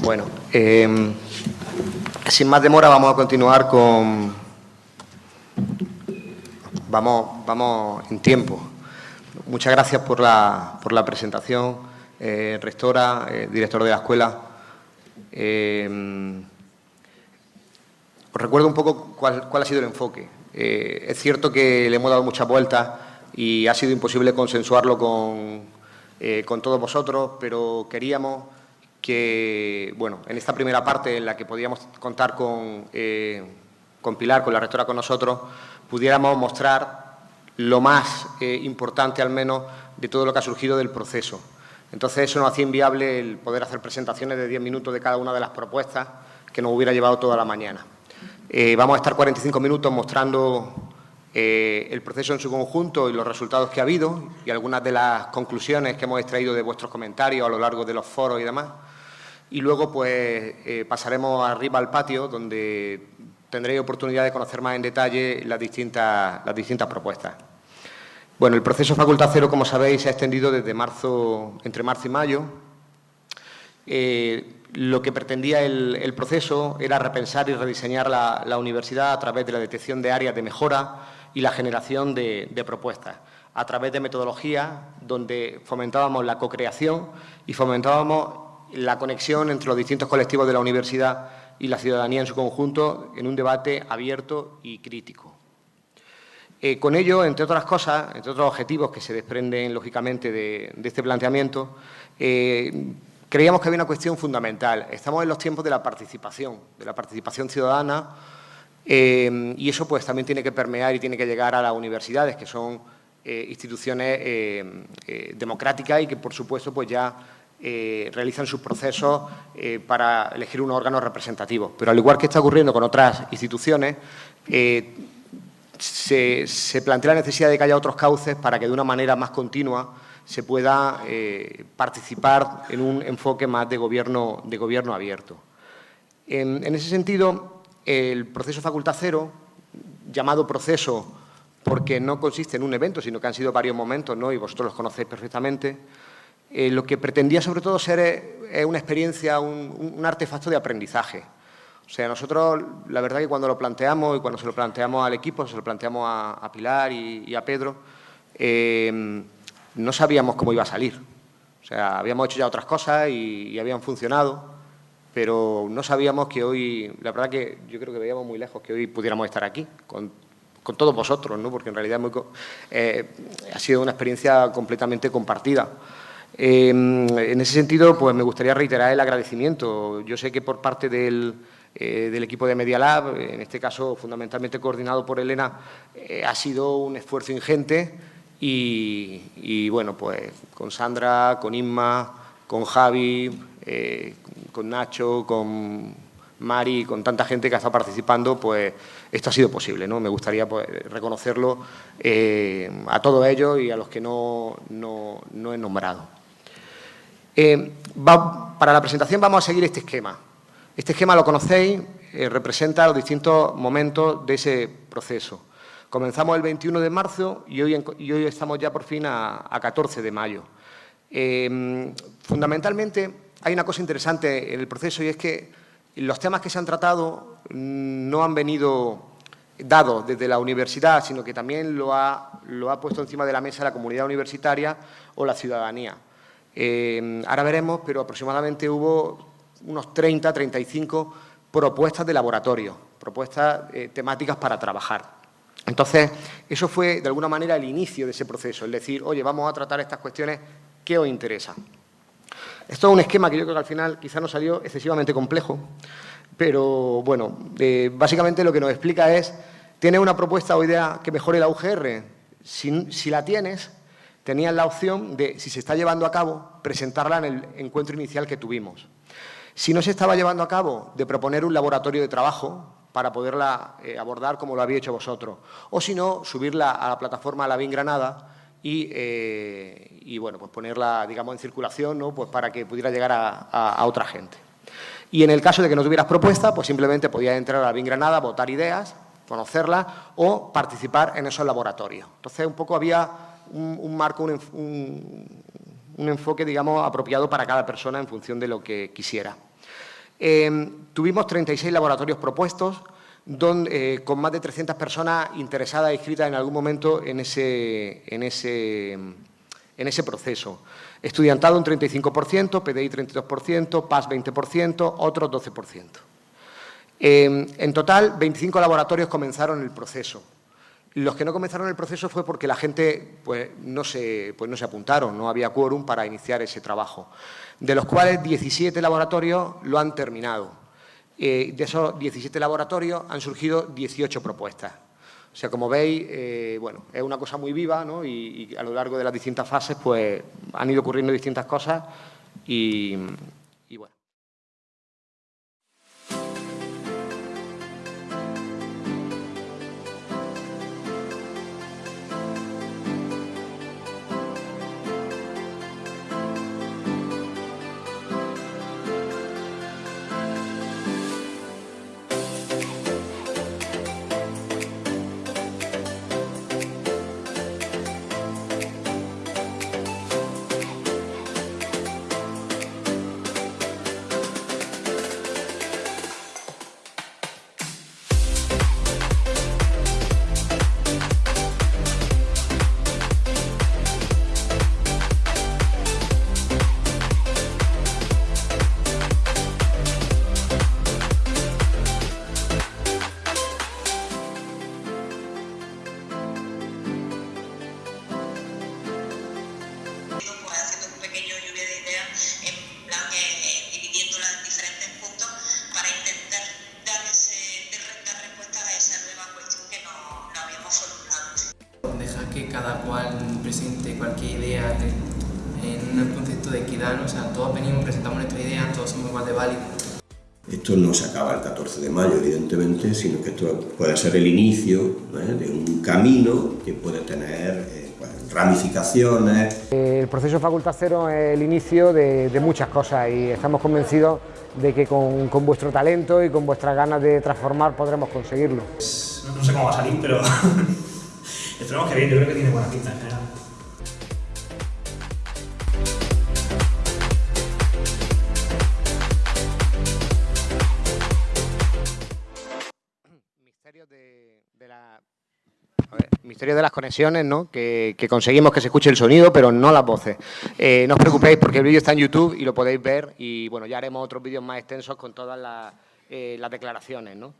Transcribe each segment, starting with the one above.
Bueno, eh, sin más demora vamos a continuar con... Vamos, vamos en tiempo. Muchas gracias por la, por la presentación, eh, rectora, eh, director de la escuela. Eh, os recuerdo un poco cuál, cuál ha sido el enfoque. Eh, es cierto que le hemos dado muchas vueltas y ha sido imposible consensuarlo con, con todos vosotros, pero queríamos que, bueno, en esta primera parte en la que podíamos contar con, eh, con Pilar, con la rectora con nosotros, pudiéramos mostrar lo más eh, importante, al menos, de todo lo que ha surgido del proceso. Entonces, eso nos hacía inviable el poder hacer presentaciones de 10 minutos de cada una de las propuestas que nos hubiera llevado toda la mañana. Eh, vamos a estar 45 minutos mostrando eh, el proceso en su conjunto y los resultados que ha habido y algunas de las conclusiones que hemos extraído de vuestros comentarios a lo largo de los foros y demás. Y luego, pues, eh, pasaremos arriba al patio, donde tendréis oportunidad de conocer más en detalle las distintas, las distintas propuestas. Bueno, el proceso Facultad Cero, como sabéis, se ha extendido desde marzo, entre marzo y mayo. Eh, lo que pretendía el, el, proceso era repensar y rediseñar la, la, universidad a través de la detección de áreas de mejora y la generación de, propuestas, a través de metodologías donde fomentábamos la co-creación y fomentábamos la conexión entre los distintos colectivos de la universidad y la ciudadanía en su conjunto en un debate abierto y crítico. Eh, con ello, entre otras cosas, entre otros objetivos que se desprenden lógicamente de, este planteamiento, eh, creíamos que había una cuestión fundamental. Estamos en los tiempos de la participación, de la participación ciudadana, eh, y eso pues también tiene que permear y tiene que llegar a las universidades, que son instituciones democráticas y que, por supuesto, pues ya eh, realizan sus procesos eh, para elegir unos órganos representativos. Pero al igual que está ocurriendo con otras instituciones, eh, se, plantea la necesidad de que haya otros cauces para que de una manera más continua se pueda participar en un enfoque más de gobierno, de gobierno abierto. En, en ese sentido, el proceso Facultad Cero, llamado proceso porque no consiste en un evento, sino que han sido varios momentos, ¿no? y vosotros los conocéis perfectamente, eh, lo que pretendía sobre todo ser eh, una experiencia, un, artefacto de aprendizaje. O sea, nosotros, la verdad que cuando lo planteamos y cuando se lo planteamos al equipo, se lo planteamos a, Pilar y, a Pedro, eh, no sabíamos cómo iba a salir. O sea, habíamos hecho ya otras cosas y, y, habían funcionado, pero no sabíamos que hoy, la verdad que yo creo que veíamos muy lejos que hoy pudiéramos estar aquí, con, todos vosotros, ¿no? porque en realidad eh, ha sido una experiencia completamente compartida. Eh, en ese sentido, pues me gustaría reiterar el agradecimiento. Yo sé que por parte del, eh, equipo de Media Lab, en este caso fundamentalmente coordinado por Elena, eh, ha sido un esfuerzo ingente y, bueno, pues con Sandra, con Inma, con Javi, eh, con Nacho, con Mari, con tanta gente que ha estado participando, pues esto ha sido posible. ¿no? Me gustaría pues, reconocerlo a todos ellos y a los que no he nombrado. Eh, para la presentación vamos a seguir este esquema. Este esquema lo conocéis, eh, representa los distintos momentos de ese proceso. Comenzamos el 21 de marzo y hoy, estamos ya por fin a, a 14 de mayo. Eh, fundamentalmente hay una cosa interesante en el proceso y es que los temas que se han tratado no han venido dados desde la universidad, sino que también lo ha puesto encima de la mesa la comunidad universitaria o la ciudadanía. Eh, ahora veremos, pero aproximadamente hubo unos 30, 35 propuestas de laboratorio, propuestas eh, temáticas para trabajar. Entonces, eso fue de alguna manera el inicio de ese proceso, el decir, oye, vamos a tratar estas cuestiones que os interesan. Esto es un esquema que yo creo que al final quizá no salió excesivamente complejo, pero bueno, eh, básicamente lo que nos explica es, ¿tienes una propuesta o idea que mejore la UGR? Si, si la tienes, tenían la opción de, si se está llevando a cabo, presentarla en el encuentro inicial que tuvimos. Si no se estaba llevando a cabo, de proponer un laboratorio de trabajo para poderla eh, abordar como lo habéis hecho vosotros. O si no, subirla a la plataforma La Bin Granada y, eh, y, bueno, pues ponerla, digamos, en circulación, ¿no? Pues para que pudiera llegar a, a, otra gente. Y en el caso de que no tuvieras propuesta, pues simplemente podías entrar a La Bin Granada, votar ideas, conocerlas o participar en esos laboratorios. Entonces, un poco había un, marco, un, un, enfoque, digamos, apropiado para cada persona en función de lo que quisiera. tuvimos 36 laboratorios propuestos, donde, con más de 300 personas interesadas inscritas en algún momento en ese, en ese, en ese proceso. Estudiantado un 35%, PDI 32%, PAS 20%, otros 12%. en total, 25 laboratorios comenzaron el proceso. Los que no comenzaron el proceso fue porque la gente pues, no, se, pues, no se apuntaron, no había quórum para iniciar ese trabajo, de los cuales 17 laboratorios lo han terminado. Eh, de esos 17 laboratorios han surgido 18 propuestas. O sea, como veis, eh, bueno, es una cosa muy viva ¿no? y, y, a lo largo de las distintas fases pues, han ido ocurriendo distintas cosas y, o sea, todos venimos, presentamos nuestra idea, todos somos igual de válidos. Esto no se acaba el 14 de mayo, evidentemente, sino que esto puede ser el inicio ¿eh? de un camino que puede tener eh, pues, ramificaciones. El proceso Facultad Cero es el inicio de, de muchas cosas y estamos convencidos de que con, con, vuestro talento y con vuestras ganas de transformar podremos conseguirlo. No sé cómo va a salir, pero Esperemos que bien, yo creo que tiene buena pinta en general. Misterio de las conexiones, ¿no? Que, conseguimos que se escuche el sonido, pero no las voces. Eh, no os preocupéis porque el vídeo está en YouTube y lo podéis ver y bueno, ya haremos otros vídeos más extensos con todas las, eh, declaraciones, ¿no?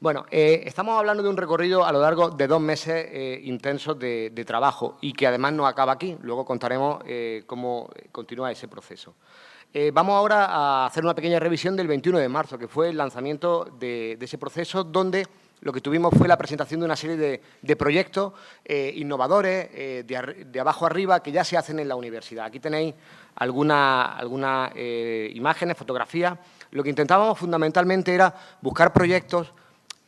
Bueno, eh, estamos hablando de un recorrido a lo largo de dos meses intensos de, trabajo y que además no acaba aquí. Luego contaremos cómo continúa ese proceso. Vamos ahora a hacer una pequeña revisión del 21 de marzo, que fue el lanzamiento de, de ese proceso, donde lo que tuvimos fue la presentación de una serie de, proyectos eh, innovadores, eh, de, de, abajo arriba, que ya se hacen en la universidad. Aquí tenéis algunas alguna, imágenes, fotografías. Lo que intentábamos fundamentalmente era buscar proyectos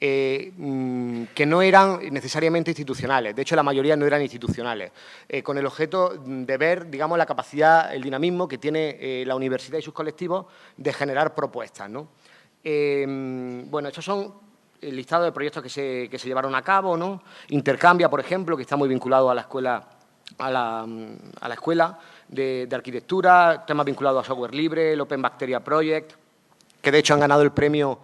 eh, mm, que no eran necesariamente institucionales, de hecho la mayoría no eran institucionales, eh, con el objeto de ver, digamos, la capacidad, el dinamismo que tiene eh, la universidad y sus colectivos de generar propuestas. ¿no? Eh, bueno, estos son el listado de proyectos que se, que se llevaron a cabo, ¿no? Intercambia, por ejemplo, que está muy vinculado a la escuela, a la, a la escuela de, arquitectura, temas vinculados a software libre, el Open Bacteria Project, que de hecho han ganado el premio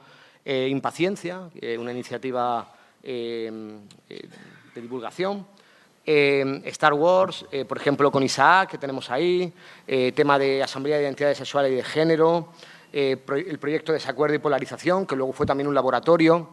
eh, Impaciencia, una iniciativa eh, eh de divulgación. Star Wars, por ejemplo, con Isaac, que tenemos ahí, tema de Asamblea de Identidades Sexuales y de Género, el proyecto de Desacuerdo y Polarización, que luego fue también un laboratorio,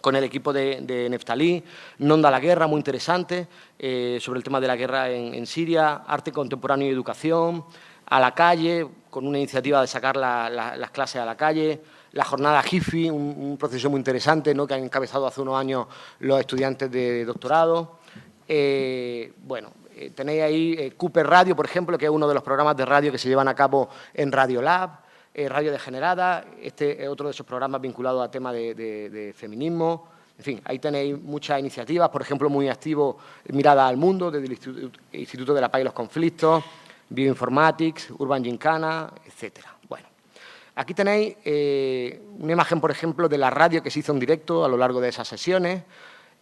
con el equipo de, de Neftalí, Nonda la Guerra, muy interesante, sobre el tema de la guerra en, Siria, arte contemporáneo y educación, a la calle, con una iniciativa de sacar la, la, las clases a la calle, la jornada HIFI, un, proceso muy interesante ¿no? que han encabezado hace unos años los estudiantes de doctorado. Eh, bueno, eh, tenéis ahí eh, Cooper Radio, por ejemplo, que es uno de los programas de radio que se llevan a cabo en Radio Lab, eh, Radio Degenerada, este es otro de esos programas vinculados a temas de, feminismo. En fin, ahí tenéis muchas iniciativas, por ejemplo, muy activo Mirada al Mundo, desde el Instituto, de la Paz y los Conflictos, Bioinformatics, Urban Gincana, etcétera. Aquí tenéis eh, una imagen, por ejemplo, de la radio que se hizo en directo a lo largo de esas sesiones.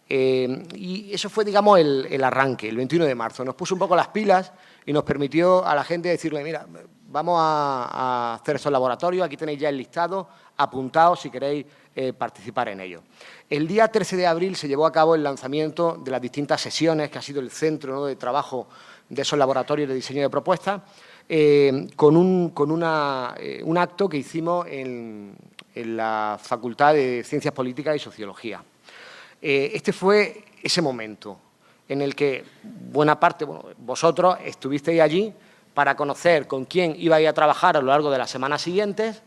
Eh, y eso fue, digamos, el, arranque, el 21 de marzo. Nos puso un poco las pilas y nos permitió a la gente decirle, mira, vamos a, hacer esos laboratorios. Aquí tenéis ya el listado, apuntados si queréis eh, participar en ello. El día 13 de abril se llevó a cabo el lanzamiento de las distintas sesiones, que ha sido el centro de trabajo de esos laboratorios de diseño de propuestas, eh, con, un, acto que hicimos en, la Facultad de Ciencias Políticas y Sociología. Este fue ese momento en el que buena parte, bueno, vosotros estuvisteis allí para conocer con quién ibais a trabajar a lo largo de las semanas siguientes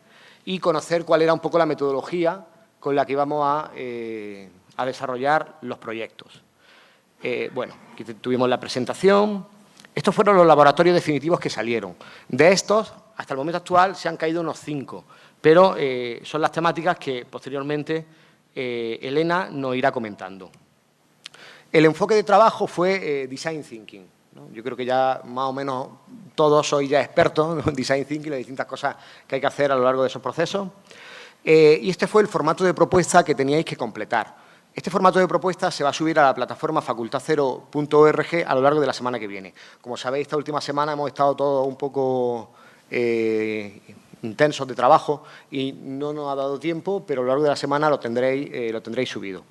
y conocer cuál era un poco la metodología con la que íbamos a, eh, desarrollar los proyectos. Eh, bueno, aquí tuvimos la presentación. Estos fueron los laboratorios definitivos que salieron. De estos, hasta el momento actual, se han caído unos cinco, pero eh, son las temáticas que posteriormente Elena nos irá comentando. El enfoque de trabajo fue Design Thinking. Yo creo que ya más o menos todos sois ya expertos en Design Thinking, las distintas cosas que hay que hacer a lo largo de esos procesos. Eh, y este fue el formato de propuesta que teníais que completar. Este formato de propuesta se va a subir a la plataforma facultadcero.org a lo largo de la semana que viene. Como sabéis, esta última semana hemos estado todos un poco eh, intensos de trabajo y no nos ha dado tiempo, pero a lo largo de la semana lo tendréis, eh, lo tendréis subido.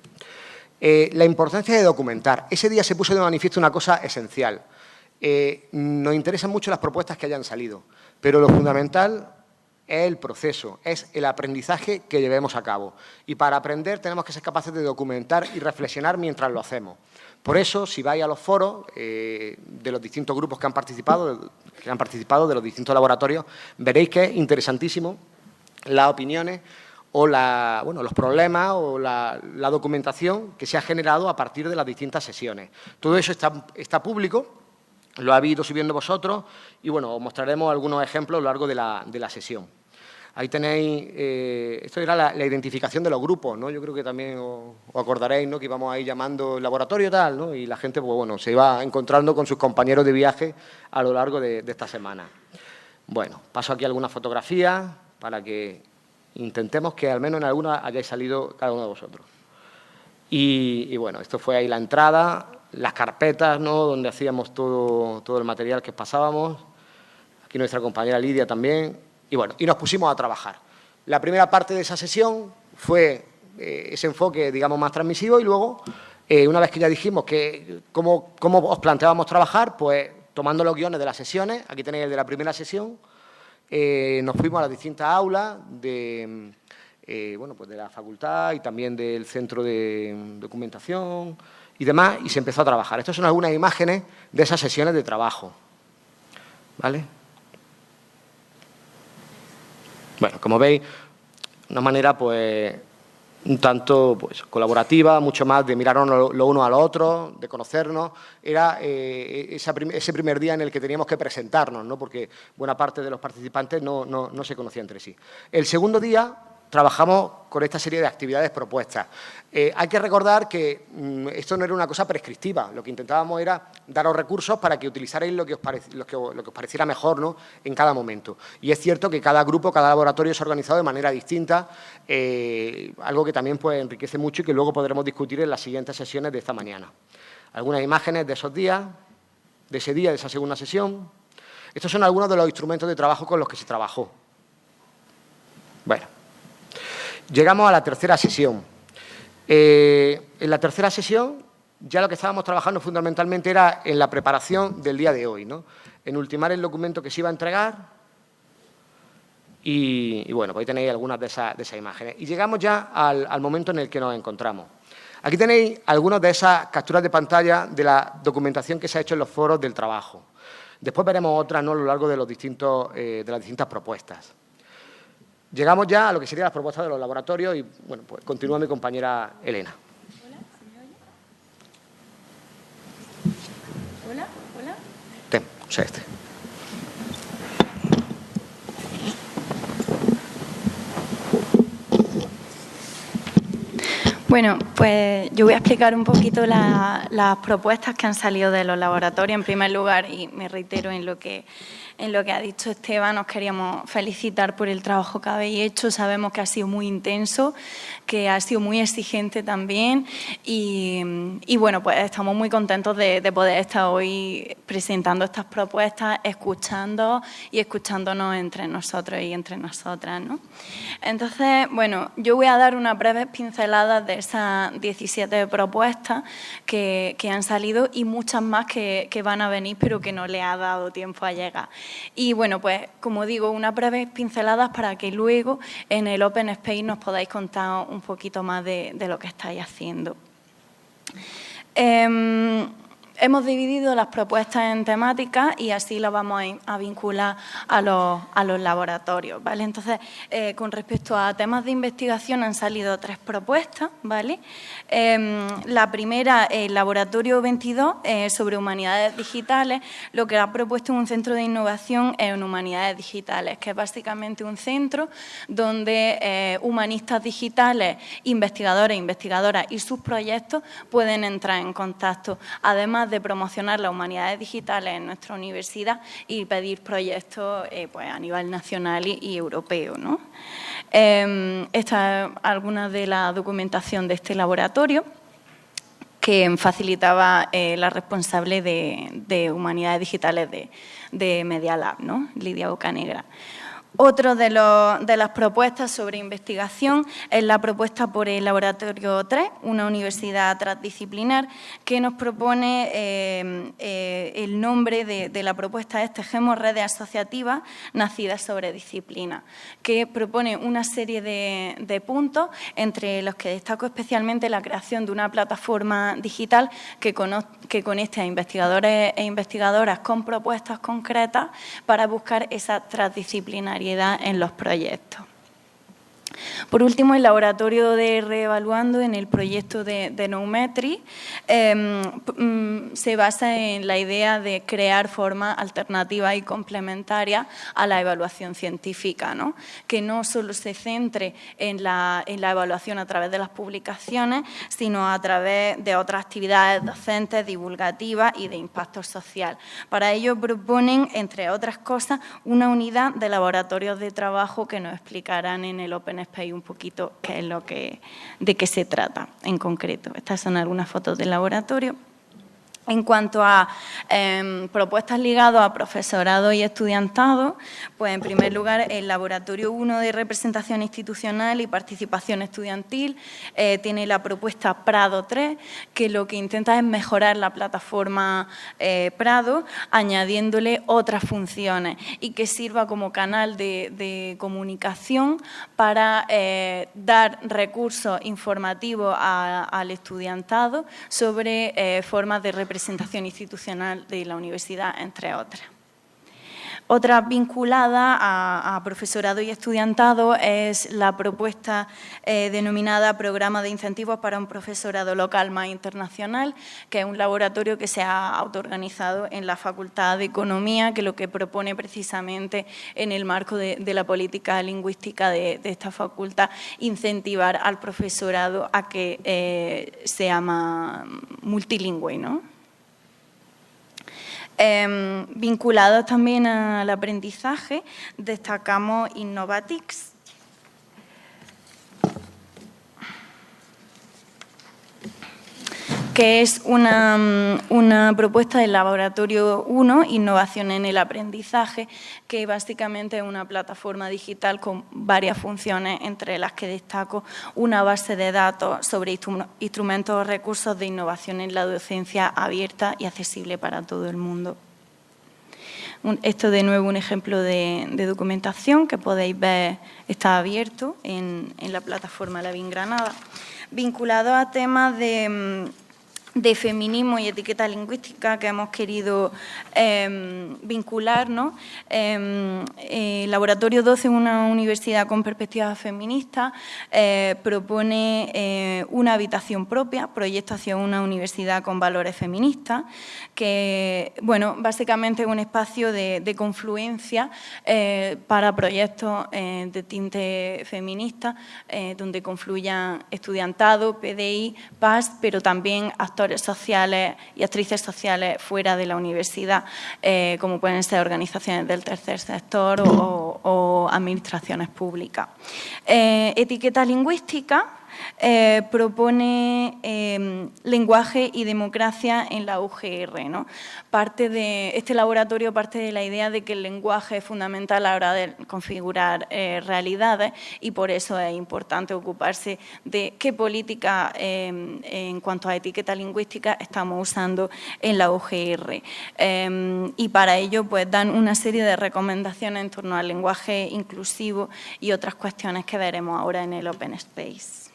la importancia de documentar. Ese día se puso de manifiesto una cosa esencial. Eh, nos interesan mucho las propuestas que hayan salido, pero lo fundamental es el proceso, es el aprendizaje que llevemos a cabo. Y para aprender tenemos que ser capaces de documentar y reflexionar mientras lo hacemos. Por eso, si vais a los foros eh, de los distintos grupos que han participado, que han participado de los distintos laboratorios, veréis que es interesantísimo las opiniones o los problemas o la, documentación que se ha generado a partir de las distintas sesiones. Todo eso está, está público lo habéis ido subiendo vosotros y, bueno, os mostraremos algunos ejemplos a lo largo de la, sesión. Ahí tenéis, eh, esto era la, identificación de los grupos, ¿no? Yo creo que también os, acordaréis, ¿no? Que íbamos ahí llamando laboratorio tal, ¿no? Y la gente, pues bueno, se iba encontrando con sus compañeros de viaje a lo largo de, esta semana. Bueno, paso aquí algunas fotografías para que intentemos que al menos en alguna hayáis salido cada uno de vosotros. Y, y bueno, esto fue ahí la entrada, las carpetas, ¿no? donde hacíamos todo, todo el material que pasábamos. Aquí nuestra compañera Lidia también. Y bueno, y nos pusimos a trabajar. La primera parte de esa sesión fue eh, ese enfoque, digamos, más transmisivo y luego, eh, una vez que ya dijimos que cómo, cómo os planteábamos trabajar, pues tomando los guiones de las sesiones, aquí tenéis el de la primera sesión, eh, nos fuimos a las distintas aulas de, bueno, pues de la facultad y también del centro de documentación, y demás, y se empezó a trabajar. Estas son algunas imágenes de esas sesiones de trabajo. ¿Vale? Bueno, como veis, una manera pues un tanto pues, colaborativa, mucho más de mirarnos lo, uno a lo otro, de conocernos. Era eh, ese primer día en el que teníamos que presentarnos, ¿no? porque buena parte de los participantes no, no, no se conocían entre sí. El segundo día trabajamos con esta serie de actividades propuestas. Eh, hay que recordar que mm, esto no era una cosa prescriptiva, lo que intentábamos era daros recursos para que utilizarais lo que os, pareciera mejor ¿no? en cada momento. Y es cierto que cada grupo, cada laboratorio se ha organizado de manera distinta, eh, algo que también pues, enriquece mucho y que luego podremos discutir en las siguientes sesiones de esta mañana. Algunas imágenes de esos días, de ese día, de esa segunda sesión. Estos son algunos de los instrumentos de trabajo con los que se trabajó. Bueno, Llegamos a la tercera sesión. Eh, en la tercera sesión ya lo que estábamos trabajando fundamentalmente era en la preparación del día de hoy, ¿no? en ultimar el documento que se iba a entregar y, bueno, pues ahí tenéis algunas de esas, imágenes. Y llegamos ya al, momento en el que nos encontramos. Aquí tenéis algunas de esas capturas de pantalla de la documentación que se ha hecho en los foros del trabajo. Después veremos otras ¿no? a lo largo de, los distintos, eh, de las distintas propuestas. Llegamos ya a lo que serían las propuestas de los laboratorios y, bueno, pues continúa mi compañera Elena. Hola, ¿se Hola, hola. Ten, o sea, este. Bueno, pues yo voy a explicar un poquito las propuestas que han salido de los laboratorios en primer lugar y me reitero en lo que en lo que ha dicho Esteban, nos queríamos felicitar por el trabajo que habéis hecho. Sabemos que ha sido muy intenso, que ha sido muy exigente también y, bueno, pues estamos muy contentos de, poder estar hoy presentando estas propuestas, escuchando y escuchándonos entre nosotros y entre nosotras. ¿no? Entonces, bueno, yo voy a dar una breve pincelada de esas 17 propuestas que, han salido y muchas más que, que van a venir, pero que no le ha dado tiempo a llegar. Y bueno, pues como digo, unas breves pinceladas para que luego en el Open Space nos podáis contar un poquito más de, lo que estáis haciendo. Em, hemos dividido las propuestas en temáticas y así las vamos a, vincular a los, laboratorios. ¿vale? Entonces, eh, con respecto a temas de investigación han salido tres propuestas. ¿vale? Em, la primera, el Laboratorio 22 eh, sobre Humanidades Digitales, lo que ha propuesto es un centro de innovación en Humanidades Digitales, que es básicamente un centro donde eh, humanistas digitales, investigadores investigadoras y sus proyectos pueden entrar en contacto. Además de promocionar las humanidades digitales en nuestra universidad y pedir proyectos eh, pues, a nivel nacional y, europeo. Em, esta es alguna de la documentación de este laboratorio que facilitaba eh, la responsable de, humanidades digitales de, de Media Lab, ¿no? Lidia Bocanegra. Otro de, las propuestas sobre investigación es la propuesta por el Laboratorio 3, una universidad transdisciplinar, que nos propone eh, eh, el nombre de, la propuesta es Tejemos redes asociativas nacidas sobre disciplina, que propone una serie de, puntos, entre los que destaco especialmente la creación de una plataforma digital que conecte a investigadores e investigadoras con propuestas concretas para buscar esa transdisciplinaridad en los proyectos. Por último, el laboratorio de Reevaluando en el proyecto de, de Noumetri em, mm, se basa en la idea de crear formas alternativas y complementarias a la evaluación científica, ¿no? que no solo se centre en la, en la evaluación a través de las publicaciones, sino a través de otras actividades docentes, divulgativas y de impacto social. Para ello proponen, entre otras cosas, una unidad de laboratorios de trabajo que nos explicarán en el Open Un poquito qué es lo que, de qué se trata en concreto. Estas son algunas fotos del laboratorio. En cuanto a em, propuestas ligadas a profesorado y estudiantado, pues en primer lugar el Laboratorio 1 de Representación Institucional y Participación Estudiantil eh, tiene la propuesta Prado 3, que lo que intenta es mejorar la plataforma eh, Prado, añadiéndole otras funciones y que sirva como canal de, comunicación para eh, dar recursos informativos al estudiantado sobre formas de representación representación institucional de la universidad, entre otras. Otra vinculada a, profesorado y estudiantado es la propuesta eh, denominada Programa de Incentivos para un Profesorado Local más Internacional, que es un laboratorio que se ha autoorganizado en la Facultad de Economía, que lo que propone precisamente en el marco de, la política lingüística de, esta facultad, incentivar al profesorado a que eh, sea más multilingüe. ¿no? Em, vinculados también al aprendizaje, destacamos Innovatix, que es una, propuesta del Laboratorio 1, Innovación en el Aprendizaje, que básicamente es una plataforma digital con varias funciones, entre las que destaco una base de datos sobre instrumentos o recursos de innovación en la docencia abierta y accesible para todo el mundo. Esto de nuevo un ejemplo de, documentación que podéis ver está abierto en, en la plataforma La Granada, vinculado a temas de de feminismo y etiqueta lingüística que hemos querido eh, vincular. ¿no? Em, eh, Laboratorio 12, una universidad con perspectiva feminista, eh, propone una habitación propia, proyecto hacia una universidad con valores feministas, que bueno, básicamente es un espacio de, de confluencia para proyectos de tinte feminista, donde confluyan estudiantado, PDI, PAS, pero también actores sociales y actrices sociales fuera de la universidad, eh, como pueden ser organizaciones del tercer sector o, administraciones públicas. Eh, etiqueta lingüística, eh, propone em, lenguaje y democracia en la UGR. ¿no? Parte de, este laboratorio parte de la idea de que el lenguaje es fundamental a la hora de configurar eh, realidades y por eso es importante ocuparse de qué política em, en cuanto a etiqueta lingüística estamos usando en la UGR. Em, y para ello pues, dan una serie de recomendaciones en torno al lenguaje inclusivo y otras cuestiones que veremos ahora en el Open Space.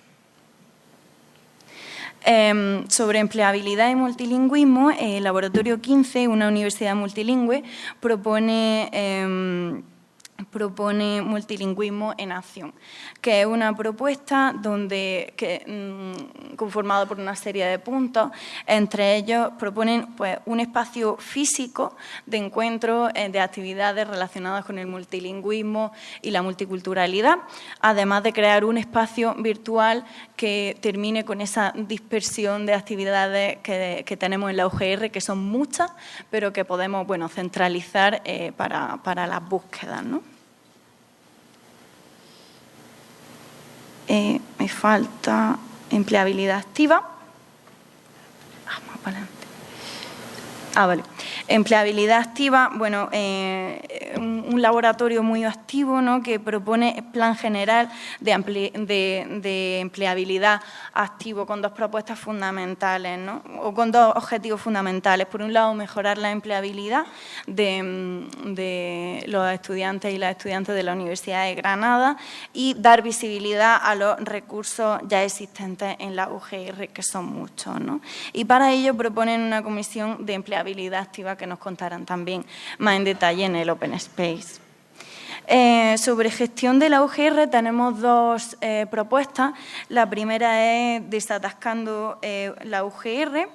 Em, sobre empleabilidad y multilingüismo, el Laboratorio 15, una universidad multilingüe, propone em, propone multilingüismo en acción, que es una propuesta donde, que, mm, conformada por una serie de puntos, entre ellos proponen pues, un espacio físico de encuentro eh, de actividades relacionadas con el multilingüismo y la multiculturalidad, además de crear un espacio virtual que termine con esa dispersión de actividades que, tenemos en la UGR, que son muchas, pero que podemos bueno, centralizar eh, para, para las búsquedas. ¿no? Eh, me falta empleabilidad activa. Vamos para adelante. Ah, vale. Empleabilidad activa, bueno, eh, un, laboratorio muy activo ¿no? que propone plan general de, empleabilidad activo con dos propuestas fundamentales, ¿no? o con dos objetivos fundamentales. Por un lado, mejorar la empleabilidad de, los estudiantes y las estudiantes de la Universidad de Granada y dar visibilidad a los recursos ya existentes en la UGR, que son muchos. ¿no? Y para ello proponen una comisión de empleabilidad activa que nos contarán también más en detalle en el Open Space. Eh, sobre gestión de la UGR tenemos dos eh, propuestas. La primera es desatascando eh, la UGR,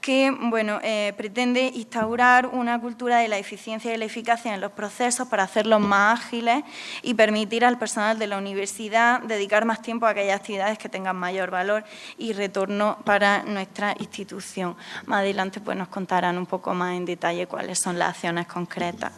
que bueno, pretende instaurar una cultura de la eficiencia y la eficacia en los procesos para hacerlos más ágiles y permitir al personal de la universidad dedicar más tiempo a aquellas actividades que tengan mayor valor y retorno para nuestra institución. Más adelante pues, nos contarán un poco más en detalle cuáles son las acciones concretas.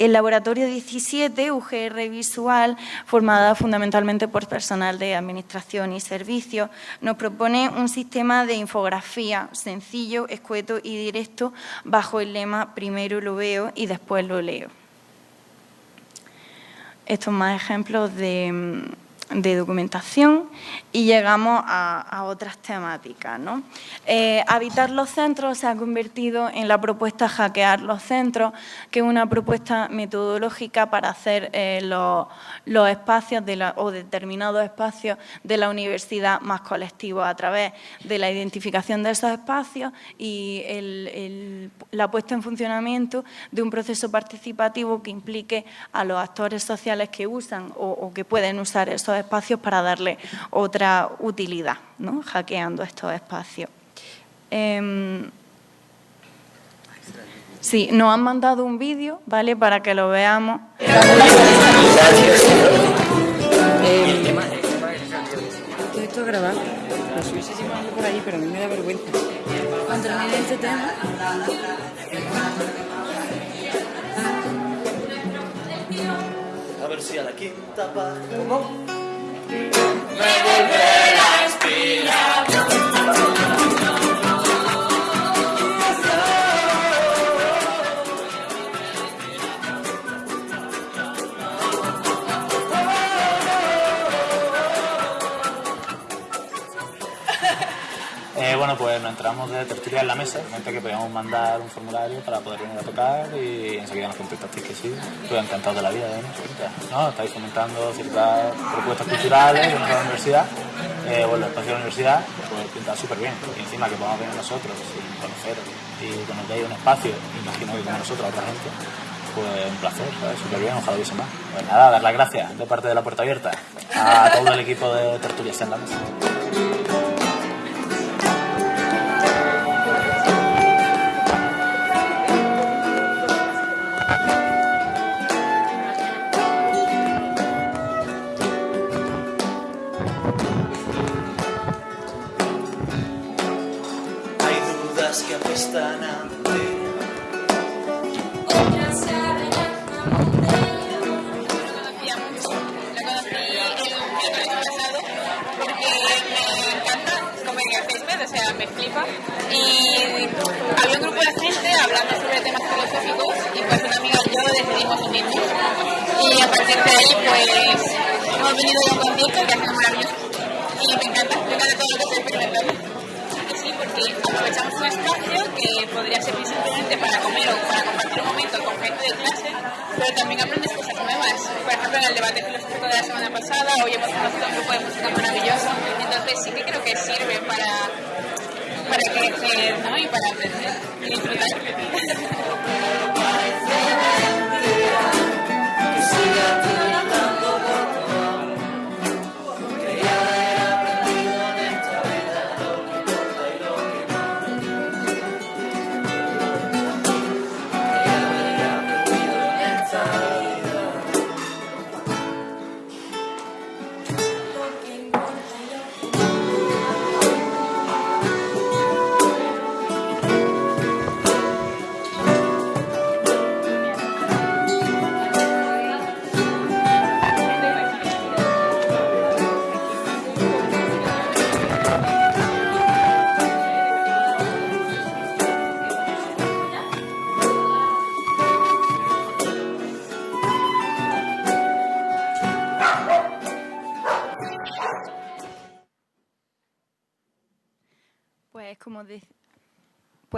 El Laboratorio 17, UGR Visual, formada fundamentalmente por personal de Administración y Servicios, nos propone un sistema de infografía sencillo, escueto y directo bajo el lema primero lo veo y después lo leo. Estos más ejemplos de mm, de documentación y llegamos a, otras temáticas. ¿no? Eh, habitar los centros se ha convertido en la propuesta Hackear los centros, que es una propuesta metodológica para hacer eh, los, espacios de la, o determinados espacios de la universidad más colectivos a través de la identificación de esos espacios y la puesta en funcionamiento de un proceso participativo que implique a los actores sociales que usan o, o que pueden usar esos espacios para darle otra utilidad, ¿no? hackeando estos espacios. Em, sí, nos han mandado un vídeo, ¿vale? Para que lo veamos. Todo esto grabado. Lo hubiese por ahí, pero a mí me da vergüenza. Cuando termine este tema... A ver si a la quinta pa... ¿Cómo? Me volverá a inspirar. Bueno, pues nos entramos de tertulia en la mesa, gente que podíamos mandar un formulario para poder venir a tocar y enseguida nos contestasteis que sí. Estoy encantado de la vida, ¿eh? ¿no? Estáis fomentando ciertas propuestas culturales dentro de la universidad. Eh, bueno, el espacio de la universidad pues pinta súper bien. Y encima que podamos venir nosotros sin conoceros y que nos un espacio, imagino que como nosotros a otra gente, pues un placer. Súper bien, ojalá hubiese más. Pues nada, dar las gracias de parte de la puerta abierta a todo el equipo de tertulias en la mesa. Sea, me flipa. Y había un grupo de gente hablando sobre temas filosóficos y pues una amiga y yo decidimos unirnos. Y a partir de ahí pues hemos venido a un concierto que ha sido maravilloso. Y me encanta, me encanta todo lo que estoy experimentando. Aprovechamos un espacio que podría servir simplemente para comer o para compartir un momento con gente de clase, pero también aprendes cosas nuevas. Por ejemplo, en el debate filosófico de la semana pasada, hoy hemos conocido un grupo de música maravilloso, entonces sí que creo que sirve para, para crecer ¿no? y para aprender y disfrutar.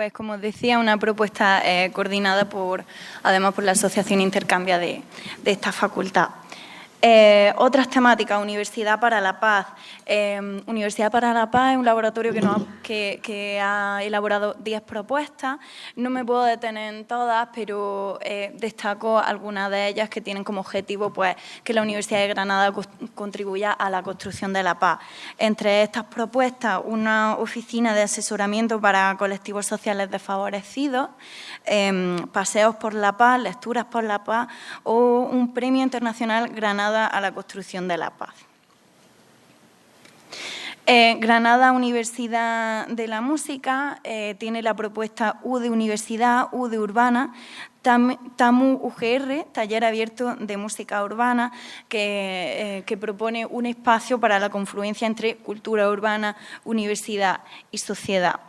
Pues como decía, una propuesta eh, coordinada por, además por la Asociación Intercambia de, de esta facultad. Eh, otras temáticas, Universidad para la Paz. Eh, Universidad para la Paz es un laboratorio que, ha, elaborado 10 propuestas. No me puedo detener en todas, pero eh, destaco algunas de ellas que tienen como objetivo pues, que la Universidad de Granada contribuya a la construcción de la paz. Entre estas propuestas, una oficina de asesoramiento para colectivos sociales desfavorecidos, paseos por la paz, lecturas por la paz o un premio internacional Granada a la construcción de la paz. Eh, Granada Universidad de la Música eh, tiene la propuesta U de Universidad, U de Urbana, Tam- TAMU UGR, Taller Abierto de Música Urbana, que, eh, que propone un espacio para la confluencia entre cultura urbana, universidad y sociedad.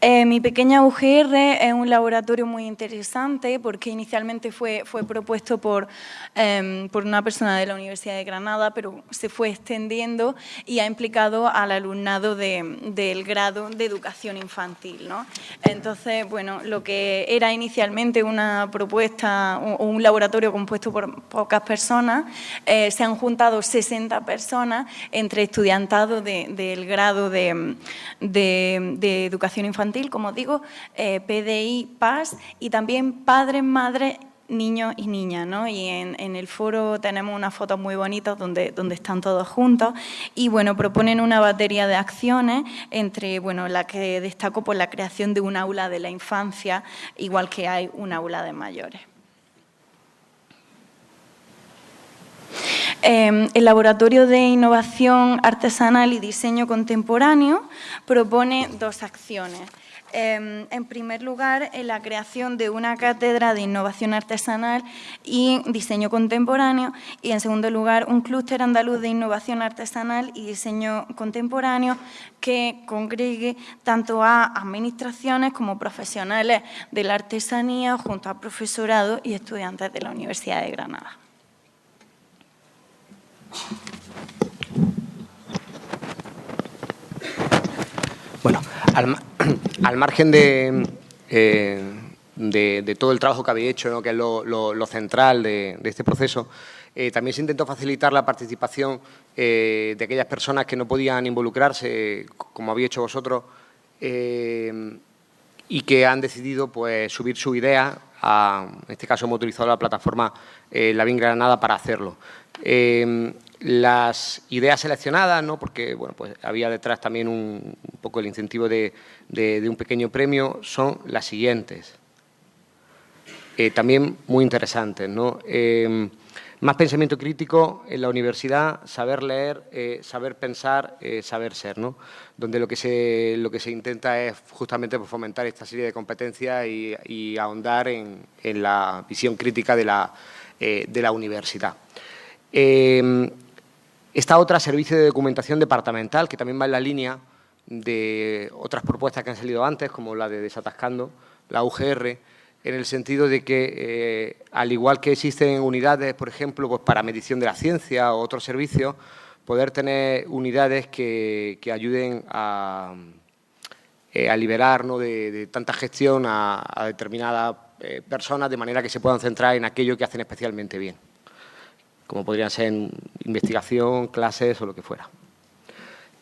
Eh, mi pequeña UGR es un laboratorio muy interesante porque inicialmente fue, fue propuesto por, em, por una persona de la Universidad de Granada, pero se fue extendiendo y ha implicado al alumnado de- del grado de educación infantil. ¿no? Entonces, bueno, lo que era inicialmente una propuesta o un laboratorio compuesto por pocas personas, eh, se han juntado 60 personas entre estudiantado de- del grado de- de educación infantil, como digo, eh, PDI, PAS y también padres, madres niños y niñas, ¿no? Y en, en el foro tenemos unas fotos muy bonitas donde, donde están todos juntos y, bueno, proponen una batería de acciones entre, bueno, la que destaco por la creación de un aula de la infancia, igual que hay un aula de mayores. Eh, el Laboratorio de Innovación Artesanal y Diseño Contemporáneo propone dos acciones. Eh, en primer lugar, la creación de una cátedra de innovación artesanal y diseño contemporáneo y, en segundo lugar, un clúster andaluz de innovación artesanal y diseño contemporáneo que congregue tanto a administraciones como profesionales de la artesanía junto a profesorado y estudiantes de la Universidad de Granada. Ma- al margen de, eh, de- de todo el trabajo que habéis hecho, que es lo, central de, este proceso, eh, también se intentó facilitar la participación eh, de aquellas personas que no podían involucrarse, como habéis hecho vosotros, y que han decidido pues, subir su idea. En este caso hemos utilizado la plataforma eh, La Lavín Granada para hacerlo. Eh, las ideas seleccionadas, ¿no? porque bueno, pues había detrás también un, poco el incentivo de, un pequeño premio, son las siguientes. Eh, también muy interesantes. ¿no? Más pensamiento crítico en la universidad, saber leer, eh, saber pensar, eh, saber ser, ¿no? donde lo que, se, lo que se intenta es justamente pues, fomentar esta serie de competencias y, ahondar en, en la visión crítica de la, eh, de la universidad. Eh, esta otra, servicio de documentación departamental, que también va en la línea de otras propuestas que han salido antes, como la de Desatascando, la UGR, en el sentido de que, eh, al igual que existen unidades, por ejemplo, pues para medición de la ciencia o otros servicios, poder tener unidades que, que ayuden a, eh, liberar de, tanta gestión a, determinadas eh, personas, de manera que se puedan centrar en aquello que hacen especialmente bien, como podrían ser investigación, clases o lo que fuera.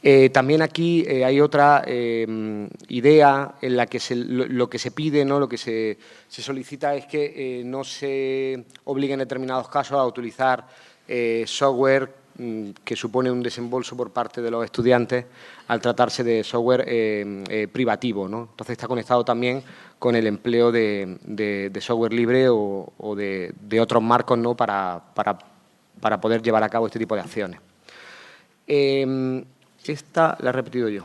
Eh, también aquí eh, hay otra eh, idea en la que lo, que se pide, ¿no? lo que se, se solicita es que eh, no se obligue en determinados casos a utilizar software mm, que supone un desembolso por parte de los estudiantes al tratarse de software privativo. ¿no? Entonces está conectado también con el empleo de, software libre o, de, de otros marcos ¿no? para, para- para poder llevar a cabo este tipo de acciones. Esta la he repetido yo.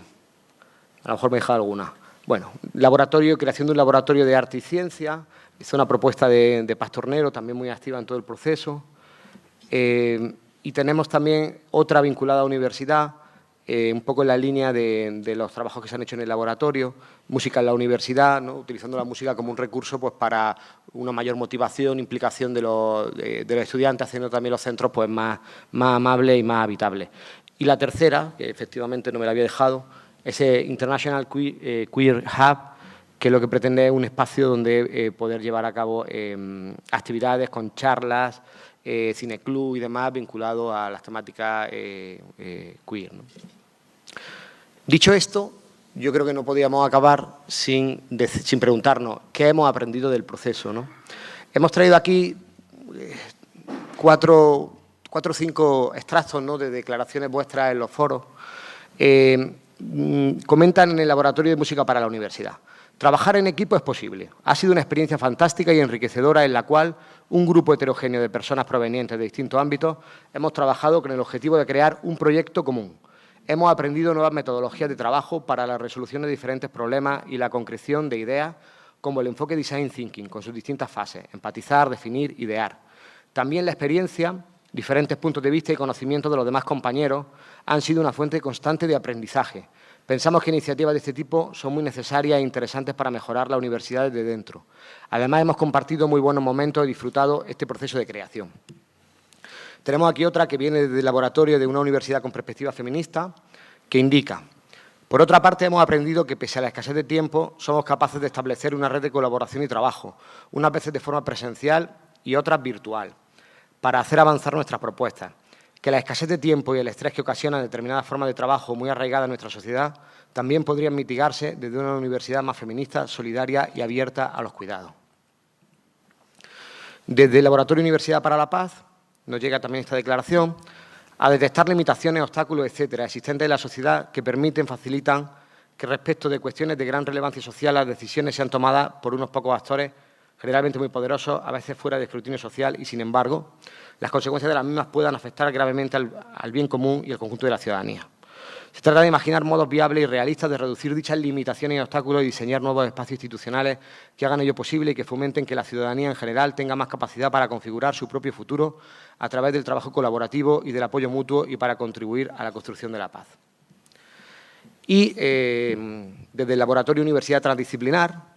A lo mejor me he dejado alguna. Bueno, laboratorio, creación de un laboratorio de arte y ciencia. Hizo una propuesta de, de Paz Tornero, también muy activa en todo el proceso. Eh, y tenemos también otra vinculada a universidad, eh, un poco en la línea de, los trabajos que se han hecho en el laboratorio, música en la universidad, ¿no? utilizando la música como un recurso pues, para una mayor motivación, implicación de los, de- de los estudiantes, haciendo también los centros pues, más, más amables y más habitables. Y la tercera, que efectivamente no me la había dejado, es el International Que- eh, Queer Hub, que lo que pretende es un espacio donde eh, poder llevar a cabo eh, actividades con charlas, eh, cineclub y demás vinculados a las temáticas queer. Dicho esto, yo creo que no podíamos acabar sin, sin preguntarnos qué hemos aprendido del proceso. ¿no? Hemos traído aquí cuatro, cuatro o cinco extractos ¿no? de declaraciones vuestras en los foros. Eh, mm, comentan en el Laboratorio de Música para la Universidad. Trabajar en equipo es posible. Ha sido una experiencia fantástica y enriquecedora en la cual un grupo heterogéneo de personas provenientes de distintos ámbitos hemos trabajado con el objetivo de crear un proyecto común. Hemos aprendido nuevas metodologías de trabajo para la resolución de diferentes problemas y la concreción de ideas, como el enfoque Design Thinking, con sus distintas fases, empatizar, definir, idear. También la experiencia, diferentes puntos de vista y conocimiento de los demás compañeros han sido una fuente constante de aprendizaje. Pensamos que iniciativas de este tipo son muy necesarias e interesantes para mejorar la universidad desde dentro. Además, hemos compartido muy buenos momentos y disfrutado este proceso de creación. Tenemos aquí otra que viene del laboratorio de una universidad con perspectiva feminista, que indica, por otra parte, hemos aprendido que, pese a la escasez de tiempo, somos capaces de establecer una red de colaboración y trabajo, unas veces de forma presencial y otras virtual, para hacer avanzar nuestras propuestas. Que la escasez de tiempo y el estrés que ocasionan determinadas formas de trabajo muy arraigadas en nuestra sociedad también podrían mitigarse desde una universidad más feminista, solidaria y abierta a los cuidados. Desde el Laboratorio Universidad para la Paz nos llega también esta declaración a detectar limitaciones, obstáculos, etcétera, existentes en la sociedad que permiten, facilitan que respecto de cuestiones de gran relevancia social las decisiones sean tomadas por unos pocos actores generalmente muy poderosos, a veces fuera de escrutinio social y, sin embargo, las consecuencias de las mismas puedan afectar gravemente al, bien común y al conjunto de la ciudadanía. Se trata de imaginar modos viables y realistas de reducir dichas limitaciones y obstáculos y diseñar nuevos espacios institucionales que hagan ello posible y que fomenten que la ciudadanía en general tenga más capacidad para configurar su propio futuro a través del trabajo colaborativo y del apoyo mutuo y para contribuir a la construcción de la paz. Y eh, desde el Laboratorio Universidad Transdisciplinar,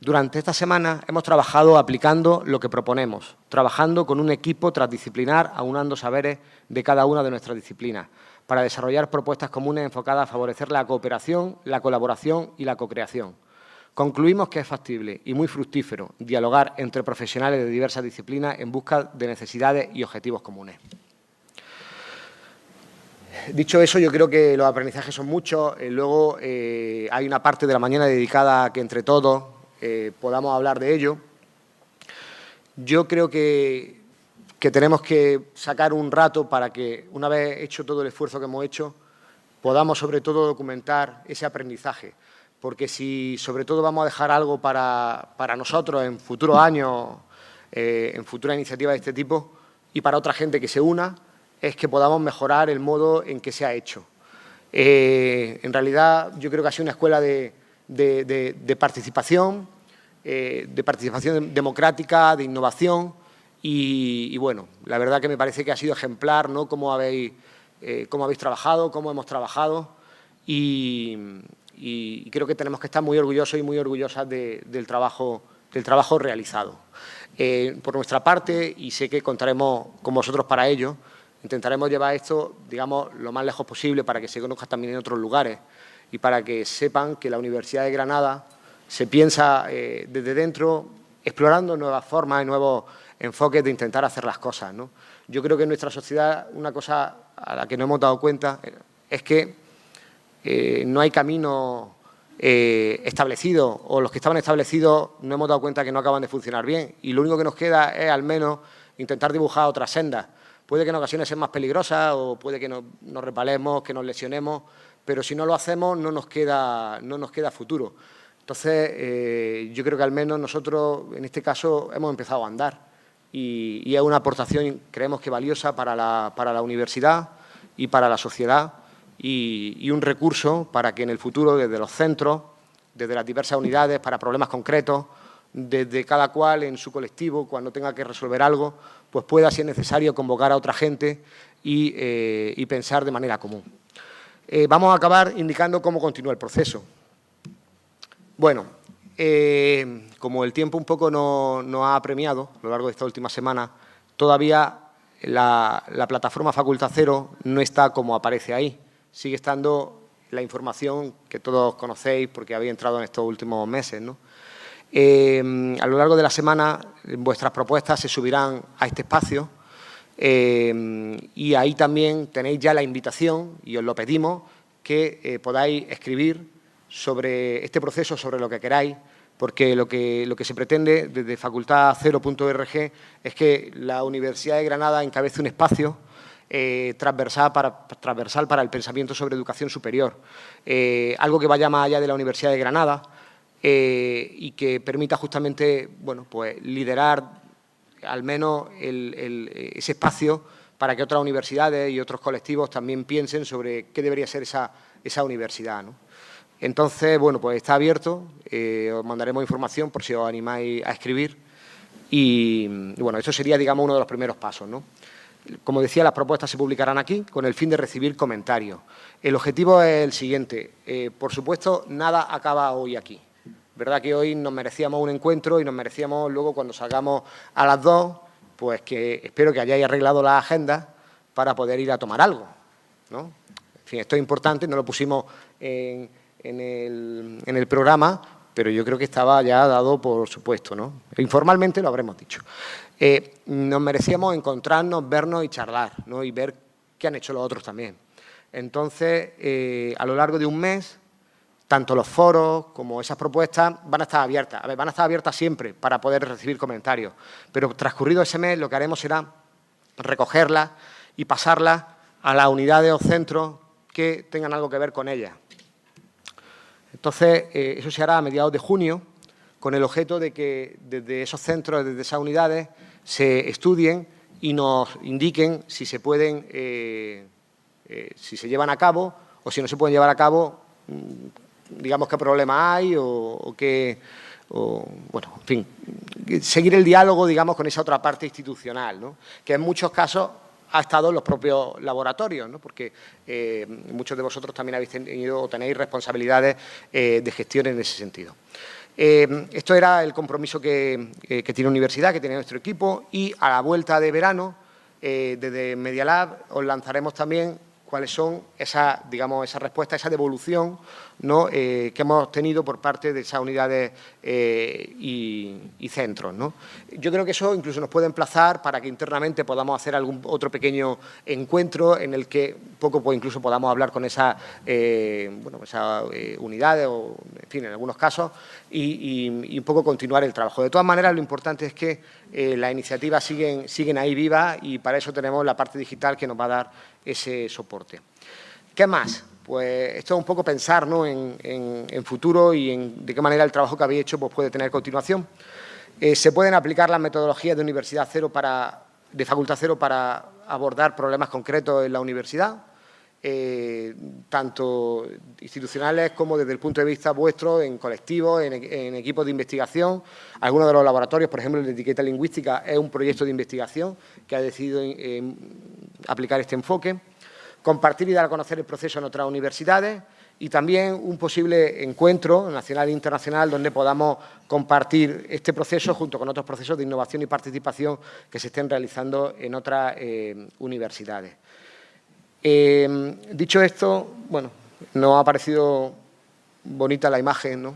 durante esta semana hemos trabajado aplicando lo que proponemos, trabajando con un equipo transdisciplinar, aunando saberes de cada una de nuestras disciplinas, para desarrollar propuestas comunes enfocadas a favorecer la cooperación, la colaboración y la cocreación. Concluimos que es factible y muy fructífero dialogar entre profesionales de diversas disciplinas en busca de necesidades y objetivos comunes. Dicho eso, yo creo que los aprendizajes son muchos. Eh, luego eh, hay una parte de la mañana dedicada a que entre todos eh, podamos hablar de ello. Yo creo que, que tenemos que sacar un rato para que, una vez hecho todo el esfuerzo que hemos hecho, podamos sobre todo documentar ese aprendizaje porque si sobre todo vamos a dejar algo para, para nosotros en futuros años, eh, en futuras iniciativas de este tipo, y para otra gente que se una, es que podamos mejorar el modo en que se ha hecho. Eh, en realidad, yo creo que ha sido una escuela de, de, participación, eh, de participación democrática, de innovación, y, bueno, la verdad que me parece que ha sido ejemplar, ¿no?, cómo habéis, eh, cómo habéis trabajado, cómo hemos trabajado, y, y creo que tenemos que estar muy orgullosos y muy orgullosas de, del, trabajo, del trabajo realizado. Eh, por nuestra parte, y sé que contaremos con vosotros para ello, intentaremos llevar esto, digamos, lo más lejos posible para que se conozca también en otros lugares y para que sepan que la Universidad de Granada se piensa eh, desde dentro explorando nuevas formas y nuevos enfoques de intentar hacer las cosas. ¿no? Yo creo que en nuestra sociedad una cosa a la que no hemos dado cuenta eh, es que eh, no hay camino establecido o los que estaban establecidos no hemos dado cuenta que no acaban de funcionar bien y lo único que nos queda es al menos intentar dibujar otras sendas. Puede que en ocasiones sean más peligrosas o puede que nos, nos repalemos, que nos lesionemos, pero si no lo hacemos no nos queda, no nos queda futuro. Entonces, eh, yo creo que al menos nosotros, en este caso, hemos empezado a andar y, es una aportación, creemos que valiosa para la, para la universidad y para la sociedad y, un recurso para que en el futuro, desde los centros, desde las diversas unidades, para problemas concretos, desde cada cual en su colectivo, cuando tenga que resolver algo, pues pueda, si es necesario, convocar a otra gente y, eh, y pensar de manera común. Eh, vamos a acabar indicando cómo continúa el proceso. Bueno, eh, como el tiempo un poco nos no ha premiado a lo largo de esta última semana, todavía la, la plataforma Facultad Cero no está como aparece ahí sigue estando la información que todos conocéis porque habéis entrado en estos últimos meses. Eh, a lo largo de la semana vuestras propuestas se subirán a este espacio eh, y ahí también tenéis ya la invitación, y os lo pedimos, que eh, podáis escribir sobre este proceso, sobre lo que queráis, porque lo que, lo que se pretende desde facultad0.org es que la Universidad de Granada encabece un espacio eh, transversal, para, transversal para el pensamiento sobre educación superior. Algo que vaya más allá de la Universidad de Granada y que permita justamente bueno, pues, liderar al menos el, ese espacio para que otras universidades y otros colectivos también piensen sobre qué debería ser esa, esa universidad. ¿no? Entonces, bueno, pues está abierto, eh, os mandaremos información por si os animáis a escribir y, bueno, eso sería, digamos, uno de los primeros pasos, ¿no? Como decía, las propuestas se publicarán aquí con el fin de recibir comentarios. El objetivo es el siguiente. Eh, por supuesto, nada acaba hoy aquí. ¿Verdad que hoy nos merecíamos un encuentro y nos merecíamos luego cuando salgamos a las dos, pues que espero que hayáis arreglado la agenda para poder ir a tomar algo. ¿no? En fin, esto es importante, no lo pusimos en, el, programa, pero yo creo que estaba ya dado por supuesto. ¿no? Informalmente lo habremos dicho eh, nos merecíamos encontrarnos, vernos y charlar, ¿no? y ver qué han hecho los otros también. Entonces, eh, a lo largo de un mes, tanto los foros como esas propuestas van a estar abiertas. Van a estar abiertas siempre para poder recibir comentarios, pero transcurrido ese mes lo que haremos será recogerlas y pasarlas a las unidades o centros que tengan algo que ver con ellas. Entonces, eh, eso se hará a mediados de junio, con el objeto de que desde esos centros, desde esas unidades, se estudien y nos indiquen si se pueden, eh, eh, si se llevan a cabo o si no se pueden llevar a cabo, mm, digamos qué problema hay o, qué, o, bueno, en fin, seguir el diálogo, digamos, con esa otra parte institucional, ¿no? que en muchos casos ha estado en los propios laboratorios, ¿no? porque eh, muchos de vosotros también habéis tenido o tenéis responsabilidades eh, de gestión en ese sentido. Eh, esto era el compromiso que, que, tiene universidad, que tiene nuestro equipo y a la vuelta de verano, desde Media Lab, os lanzaremos también cuáles son esa, digamos, esa respuesta, esa devolución ¿no? Eh, que hemos tenido por parte de esas unidades eh, y, centros. ¿no? Yo creo que eso incluso nos puede emplazar para que internamente podamos hacer algún otro pequeño encuentro en el que poco pues, incluso podamos hablar con esas eh, bueno, esa, unidades, o, en fin, en algunos casos, y, un poco continuar el trabajo. De todas maneras, lo importante es que las iniciativas siguen, siguen ahí vivas y para eso tenemos la parte digital que nos va a dar ese soporte. ¿Qué más? Pues esto es un poco pensar en, futuro y en de qué manera el trabajo que habéis hecho pues, puede tener continuación. Eh, se pueden aplicar las metodologías de Universidad Cero para, de Facultad Cero para abordar problemas concretos en la universidad, eh, tanto institucionales como desde el punto de vista vuestro, en colectivos, en, equipos de investigación. Algunos de los laboratorios, por ejemplo, el de etiqueta lingüística, es un proyecto de investigación que ha decidido eh, aplicar este enfoque compartir y dar a conocer el proceso en otras universidades y también un posible encuentro nacional e internacional donde podamos compartir este proceso junto con otros procesos de innovación y participación que se estén realizando en otras eh, universidades. Eh, dicho esto, bueno, nos ha parecido bonita la imagen ¿no?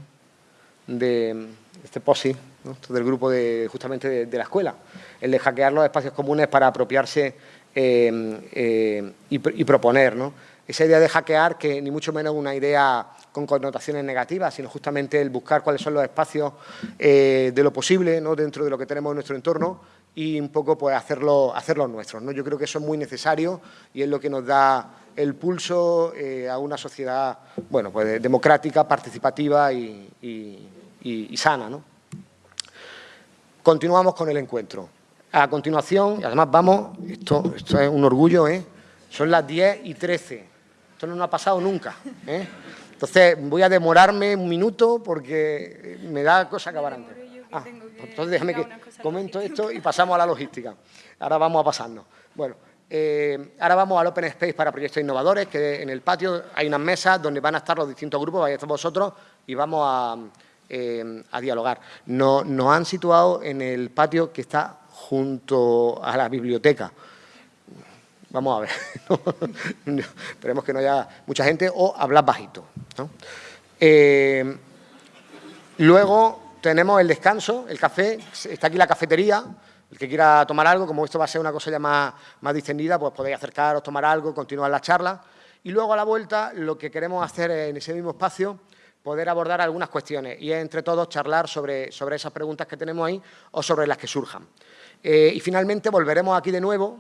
de este POSI, ¿no? del grupo de, justamente de, la escuela, el de hackear los espacios comunes para apropiarse eh, eh, y, y, proponer. ¿no? Esa idea de hackear, que ni mucho menos una idea con connotaciones negativas, sino justamente el buscar cuáles son los espacios eh, de lo posible ¿no? dentro de lo que tenemos en nuestro entorno y un poco pues, hacerlo, hacerlo nuestros. ¿no? Yo creo que eso es muy necesario y es lo que nos da el pulso eh, a una sociedad bueno, pues, democrática, participativa y, y sana. ¿no? Continuamos con el encuentro. A continuación, y además vamos, esto, esto es un orgullo, ¿eh? son las 10 y 13, esto no nos ha pasado nunca. ¿eh? Entonces voy a demorarme un minuto porque me da cosa acabar antes. Ah, entonces déjame que comento esto y pasamos a la logística. Ahora vamos a pasarnos. Bueno, eh, ahora vamos al Open Space para proyectos innovadores, que en el patio hay unas mesas donde van a estar los distintos grupos, vais a estar vosotros y vamos a, eh, a dialogar. Nos, nos han situado en el patio que está junto a la biblioteca. Vamos a ver, esperemos que no haya mucha gente o hablar bajito. ¿no? Eh, luego tenemos el descanso, el café, está aquí la cafetería, el que quiera tomar algo, como esto va a ser una cosa ya más, más distendida, pues podéis acercaros, tomar algo, continuar la charla. Y luego a la vuelta lo que queremos hacer en ese mismo espacio poder abordar algunas cuestiones y entre todos charlar sobre, sobre esas preguntas que tenemos ahí o sobre las que surjan. Eh, y finalmente volveremos aquí de nuevo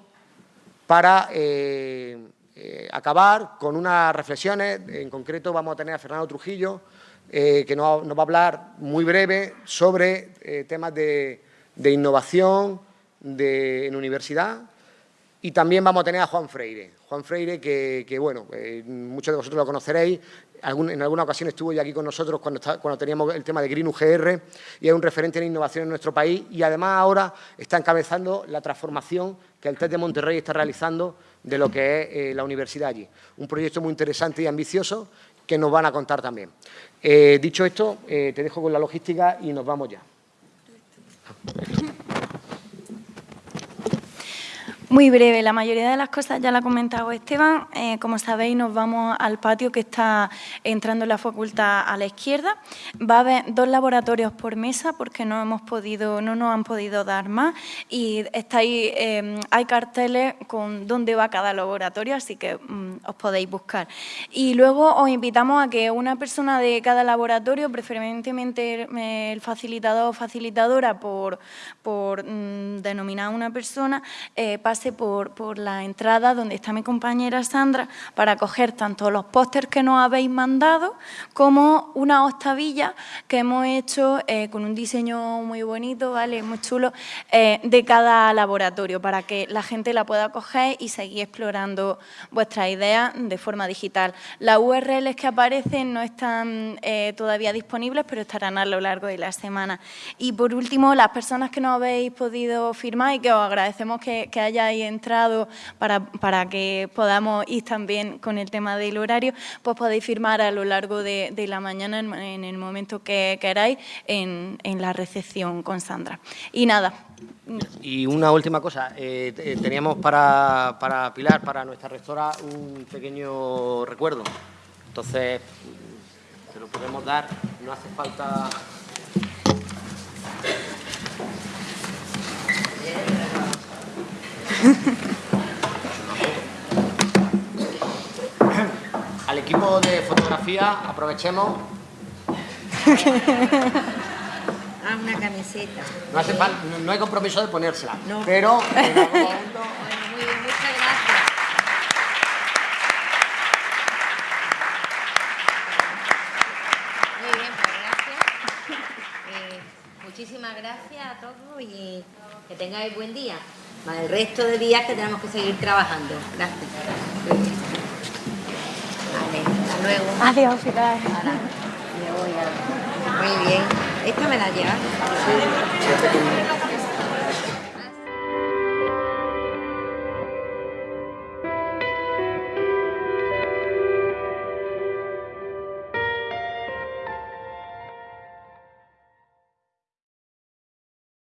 para eh, eh, acabar con unas reflexiones. En concreto vamos a tener a Fernando Trujillo, eh, que nos, va a hablar muy breve sobre eh, temas de, innovación de, en universidad. Y también vamos a tener a Juan Freire. Juan Freire, que, bueno, muchos de vosotros lo conoceréis, en alguna ocasión estuvo ya aquí con nosotros cuando, cuando teníamos el tema de Green UGR y es un referente en innovación en nuestro país y además ahora está encabezando la transformación que el TED de Monterrey está realizando de lo que es eh, la universidad allí. Un proyecto muy interesante y ambicioso que nos van a contar también. Eh, dicho esto, eh, te dejo con la logística y nos vamos ya. Muy breve, la mayoría de las cosas ya la ha comentado Esteban. Eh, como sabéis, nos vamos al patio que está entrando en la facultad a la izquierda. Va a haber dos laboratorios por mesa porque no hemos podido, no nos han podido dar más. Y está ahí, eh, hay carteles con dónde va cada laboratorio, así que mm, os podéis buscar. Y luego os invitamos a que una persona de cada laboratorio, preferentemente el facilitador o facilitadora por, por mm, denominar una persona, eh, pase por, la entrada donde está mi compañera Sandra para coger tanto los pósters que nos habéis mandado como una octavilla que hemos hecho eh, con un diseño muy bonito, ¿vale? muy chulo, eh, de cada laboratorio para que la gente la pueda coger y seguir explorando vuestras ideas de forma digital. Las URLs que aparecen no están eh, todavía disponibles, pero estarán a lo largo de la semana. Y por último, las personas que no habéis podido firmar y que os agradecemos que hayáis entrado para, para, que podamos ir también con el tema del horario, pues podéis firmar a lo largo de, de la mañana en, el momento que queráis en, en la recepción con Sandra. Y nada, Y una última cosa, eh, teníamos para, para Pilar, para nuestra rectora, un pequeño recuerdo. Entonces, se lo podemos dar, no hace falta... Al equipo de fotografía, aprovechemos. Ah, una camiseta. No, hace fal- no- hay compromiso de ponérsela, No. pero en algún momento Bueno, muy bien, muchas gracias. Muy bien, pues gracias. Eh, muchísimas gracias a todos y que tengáis buen día. Más el resto de días que tenemos que seguir trabajando. Gracias. Vale, hasta luego. Adiós, Pilar. Ahora me voy a... Muy bien. ¿Esta me la llevas?